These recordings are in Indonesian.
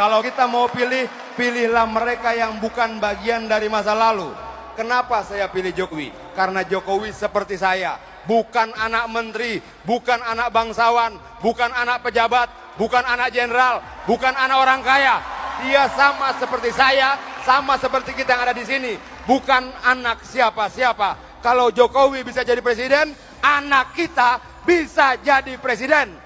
Kalau kita mau pilih, pilihlah mereka yang bukan bagian dari masa lalu. Kenapa saya pilih Jokowi? Karena Jokowi seperti saya, bukan anak menteri, bukan anak bangsawan, bukan anak pejabat, bukan anak jenderal, bukan anak orang kaya. Dia sama seperti saya, sama seperti kita yang ada di sini, bukan anak siapa-siapa. Kalau Jokowi bisa jadi presiden, anak kita bisa jadi presiden.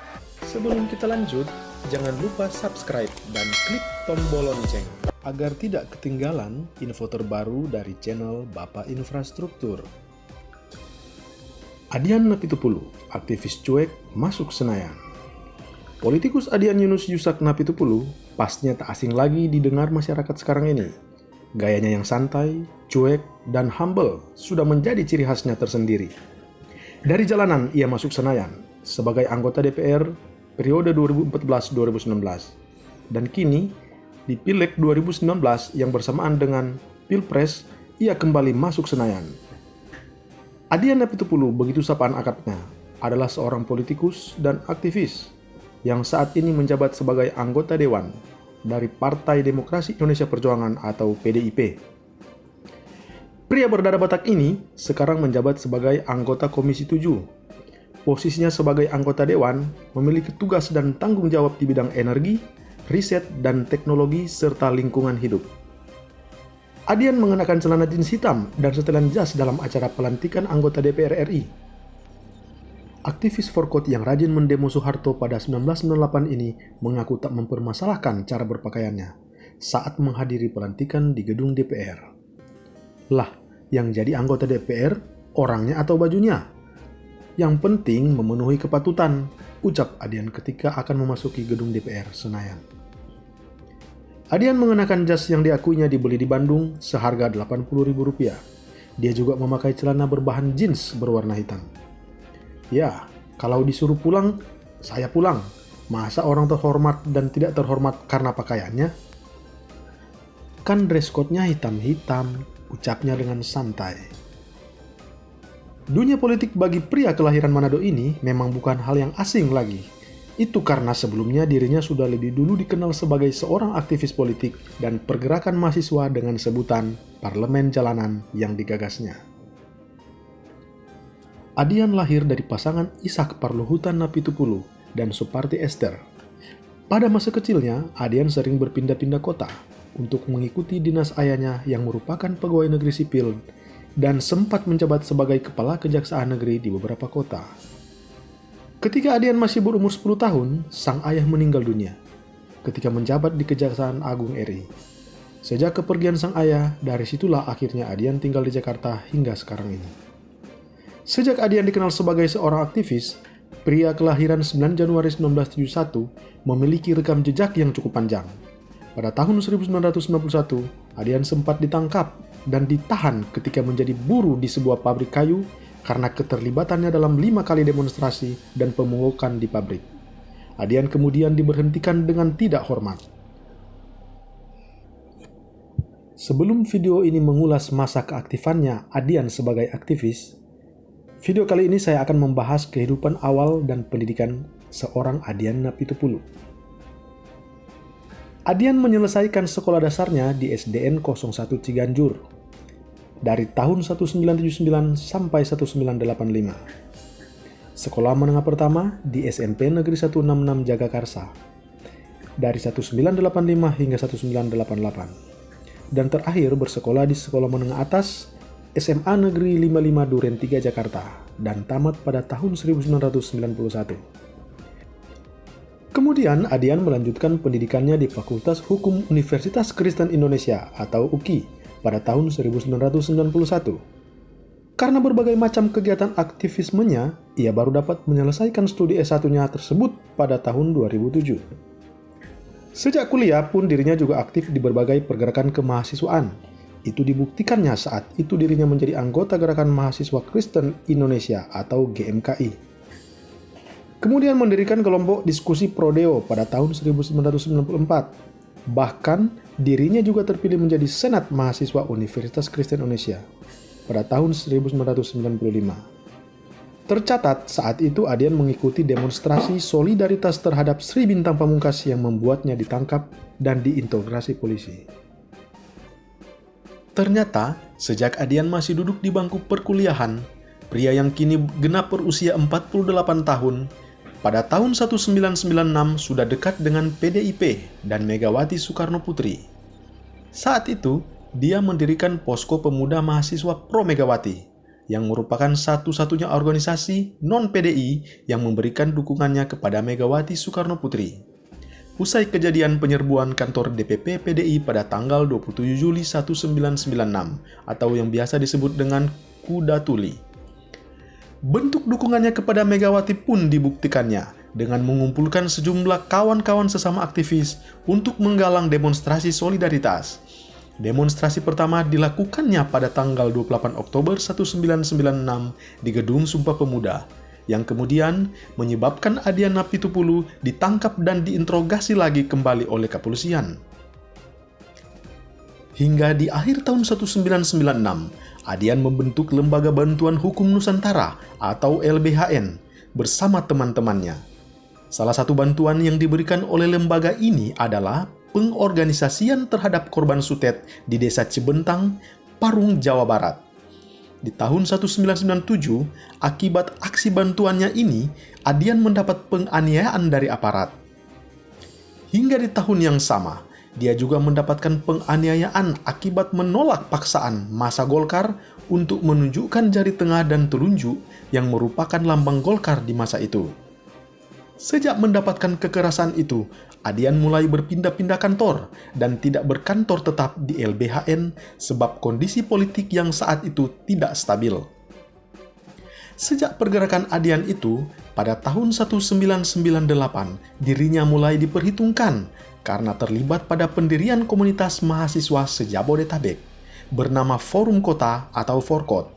Sebelum kita lanjut, jangan lupa subscribe dan klik tombol lonceng agar tidak ketinggalan info terbaru dari channel Bapak Infrastruktur. Adian Napitupulu, aktivis cuek, masuk Senayan. Politikus Adian Yunus Yusak Napitupulu pastinya tak asing lagi didengar masyarakat sekarang ini. Gayanya yang santai, cuek, dan humble sudah menjadi ciri khasnya tersendiri. Dari jalanan ia masuk Senayan sebagai anggota DPR periode 2014-2019. Dan kini, di Pileg 2019 yang bersamaan dengan Pilpres, ia kembali masuk Senayan. Adian Napitupulu, begitu sapaan akadnya, adalah seorang politikus dan aktivis yang saat ini menjabat sebagai anggota Dewan dari Partai Demokrasi Indonesia Perjuangan atau PDIP. Pria berdarah Batak ini sekarang menjabat sebagai anggota Komisi 7 Posisinya sebagai anggota dewan memiliki tugas dan tanggung jawab di bidang energi, riset dan teknologi serta lingkungan hidup. Adian mengenakan celana jeans hitam dan setelan jas dalam acara pelantikan anggota DPR RI. Aktivis Forkot yang rajin mendemo Soeharto pada 1998 ini mengaku tak mempermasalahkan cara berpakaiannya saat menghadiri pelantikan di gedung DPR. Lah, yang jadi anggota DPR orangnya atau bajunya? Yang penting memenuhi kepatutan, ucap Adian ketika akan memasuki gedung DPR Senayan. Adian mengenakan jas yang diakuinya dibeli di Bandung seharga Rp80.000. Dia juga memakai celana berbahan jeans berwarna hitam. Ya, kalau disuruh pulang, saya pulang. Masa orang terhormat dan tidak terhormat karena pakaiannya? Kan dress code-nya hitam-hitam, ucapnya dengan santai. Dunia politik bagi pria kelahiran Manado ini memang bukan hal yang asing lagi. Itu karena sebelumnya dirinya sudah lebih dulu dikenal sebagai seorang aktivis politik dan pergerakan mahasiswa dengan sebutan Parlemen Jalanan yang digagasnya. Adian lahir dari pasangan Ishak Parluhutan Napitupulu dan Suparti Esther. Pada masa kecilnya, Adian sering berpindah-pindah kota untuk mengikuti dinas ayahnya yang merupakan pegawai negeri sipil dan sempat menjabat sebagai kepala kejaksaan negeri di beberapa kota. Ketika Adian masih berumur 10 tahun, sang ayah meninggal dunia ketika menjabat di Kejaksaan Agung RI. Sejak kepergian sang ayah, dari situlah akhirnya Adian tinggal di Jakarta hingga sekarang ini. Sejak Adian dikenal sebagai seorang aktivis, pria kelahiran 9 Januari 1971 memiliki rekam jejak yang cukup panjang. Pada tahun 1991, Adian sempat ditangkap dan ditahan ketika menjadi buruh di sebuah pabrik kayu karena keterlibatannya dalam lima kali demonstrasi dan pemungutan di pabrik. Adian kemudian diberhentikan dengan tidak hormat. Sebelum video ini mengulas masa keaktifannya Adian sebagai aktivis, video kali ini saya akan membahas kehidupan awal dan pendidikan seorang Adian Napitupulu. Adian menyelesaikan sekolah dasarnya di SDN 01 Ciganjur dari tahun 1979 sampai 1985. Sekolah menengah pertama di SMP Negeri 166 Jagakarsa dari 1985 hingga 1988 dan terakhir bersekolah di sekolah menengah atas SMA Negeri 55 Duren 3 Jakarta dan tamat pada tahun 1991. Kemudian Adian melanjutkan pendidikannya di Fakultas Hukum Universitas Kristen Indonesia atau UKI pada tahun 1991. Karena berbagai macam kegiatan aktivismenya, ia baru dapat menyelesaikan studi S1-nya tersebut pada tahun 2007. Sejak kuliah pun dirinya juga aktif di berbagai pergerakan kemahasiswaan. Itu dibuktikannya saat itu dirinya menjadi anggota Gerakan Mahasiswa Kristen Indonesia atau GMKI Kemudian mendirikan kelompok diskusi Prodeo pada tahun 1994. Bahkan dirinya juga terpilih menjadi Senat Mahasiswa Universitas Kristen Indonesia pada tahun 1995. Tercatat saat itu Adian mengikuti demonstrasi solidaritas terhadap Sri Bintang Pamungkas yang membuatnya ditangkap dan diintegrasi polisi. Ternyata, sejak Adian masih duduk di bangku perkuliahan, pria yang kini genap berusia 48 tahun, pada tahun 1996 sudah dekat dengan PDIP dan Megawati Soekarno Putri. Saat itu, dia mendirikan Posko Pemuda Mahasiswa Pro Megawati yang merupakan satu-satunya organisasi non-PDI yang memberikan dukungannya kepada Megawati Soekarno Putri. Usai kejadian penyerbuan kantor DPP PDI pada tanggal 27 Juli 1996 atau yang biasa disebut dengan Kuda Tuli. Bentuk dukungannya kepada Megawati pun dibuktikannya dengan mengumpulkan sejumlah kawan-kawan sesama aktivis untuk menggalang demonstrasi solidaritas Demonstrasi pertama dilakukannya pada tanggal 28 Oktober 1996 di Gedung Sumpah Pemuda, yang kemudian menyebabkan Adian Napitupulu ditangkap dan diinterogasi lagi kembali oleh kepolisian. Hingga di akhir tahun 1996, Adian membentuk Lembaga Bantuan Hukum Nusantara atau LBHN bersama teman-temannya. Salah satu bantuan yang diberikan oleh lembaga ini adalah pengorganisasian terhadap korban sutet di desa Cibentang, Parung, Jawa Barat. Di tahun 1997, akibat aksi bantuannya ini, Adian mendapat penganiayaan dari aparat. Hingga di tahun yang sama, dia juga mendapatkan penganiayaan akibat menolak paksaan masa Golkar untuk menunjukkan jari tengah dan telunjuk yang merupakan lambang Golkar di masa itu. Sejak mendapatkan kekerasan itu, Adian mulai berpindah-pindah kantor dan tidak berkantor tetap di LBHN sebab kondisi politik yang saat itu tidak stabil. Sejak pergerakan Adian itu, pada tahun 1998, dirinya mulai diperhitungkan karena terlibat pada pendirian komunitas mahasiswa sejabodetabek bernama Forum Kota atau Forkot.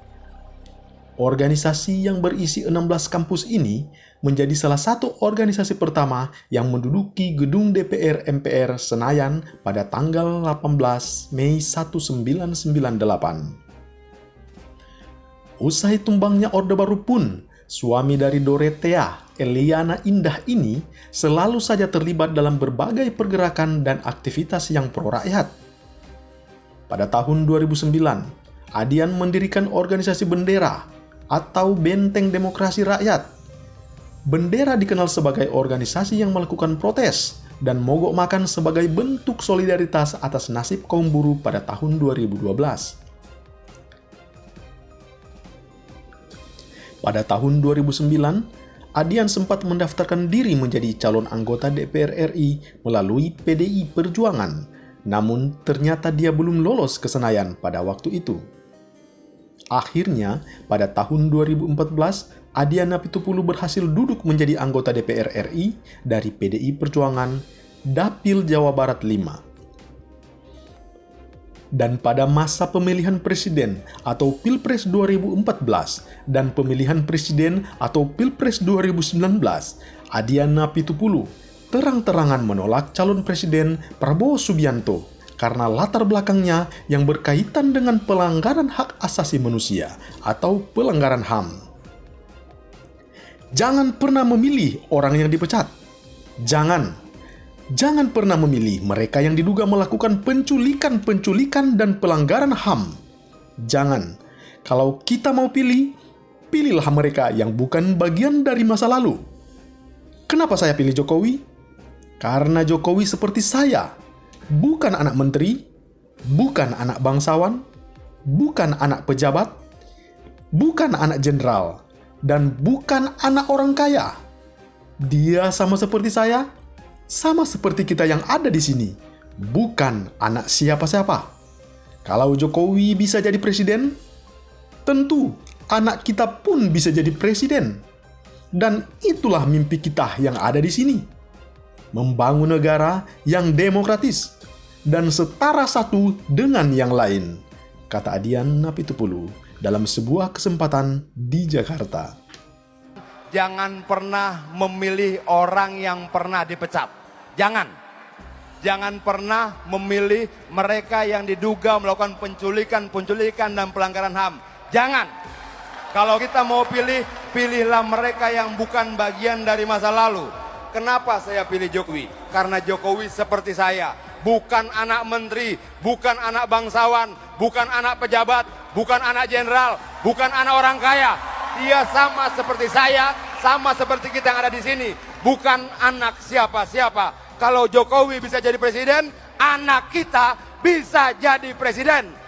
Organisasi yang berisi 16 kampus ini menjadi salah satu organisasi pertama yang menduduki gedung DPR MPR Senayan pada tanggal 18 Mei 1998. Usai tumbangnya Orde Baru pun, suami dari Dorothea, Eliana Indah ini selalu saja terlibat dalam berbagai pergerakan dan aktivitas yang pro-rakyat. Pada tahun 2009, Adian mendirikan organisasi bendera atau Benteng Demokrasi Rakyat bendera dikenal sebagai organisasi yang melakukan protes dan mogok makan sebagai bentuk solidaritas atas nasib kaum buruh pada tahun 2012. Pada tahun 2009, Adian sempat mendaftarkan diri menjadi calon anggota DPR RI melalui PDI Perjuangan, namun ternyata dia belum lolos ke Senayan pada waktu itu. Akhirnya, pada tahun 2014, Adiana Pitupulu berhasil duduk menjadi anggota DPR RI dari PDI Perjuangan Dapil Jawa Barat 5. Dan pada masa pemilihan presiden atau Pilpres 2014 dan pemilihan presiden atau Pilpres 2019, Adiana Pitupulu terang-terangan menolak calon presiden Prabowo Subianto karena latar belakangnya yang berkaitan dengan pelanggaran hak asasi manusia atau pelanggaran HAM. Jangan pernah memilih orang yang dipecat. Jangan. Jangan pernah memilih mereka yang diduga melakukan penculikan-penculikan dan pelanggaran HAM. Jangan. Kalau kita mau pilih, pilihlah mereka yang bukan bagian dari masa lalu. Kenapa saya pilih Jokowi? Karena Jokowi seperti saya, bukan anak menteri, bukan anak bangsawan, bukan anak pejabat, bukan anak jenderal, dan bukan anak orang kaya. Dia sama seperti saya, sama seperti kita yang ada di sini, bukan anak siapa-siapa. Kalau Jokowi bisa jadi presiden, tentu anak kita pun bisa jadi presiden. Dan itulah mimpi kita yang ada di sini. Membangun negara yang demokratis dan setara satu dengan yang lain, kata Adian Napitupulu dalam sebuah kesempatan di Jakarta. Jangan pernah memilih orang yang pernah dipecat. Jangan. Jangan pernah memilih mereka yang diduga melakukan penculikan-penculikan dan pelanggaran HAM. Jangan. Kalau kita mau pilih, pilihlah mereka yang bukan bagian dari masa lalu. Kenapa saya pilih Jokowi? Karena Jokowi seperti saya, bukan anak menteri, bukan anak bangsawan, bukan anak pejabat, bukan anak jenderal, bukan anak orang kaya. Dia sama seperti saya, sama seperti kita yang ada di sini, bukan anak siapa-siapa. Kalau Jokowi bisa jadi presiden, anak kita bisa jadi presiden.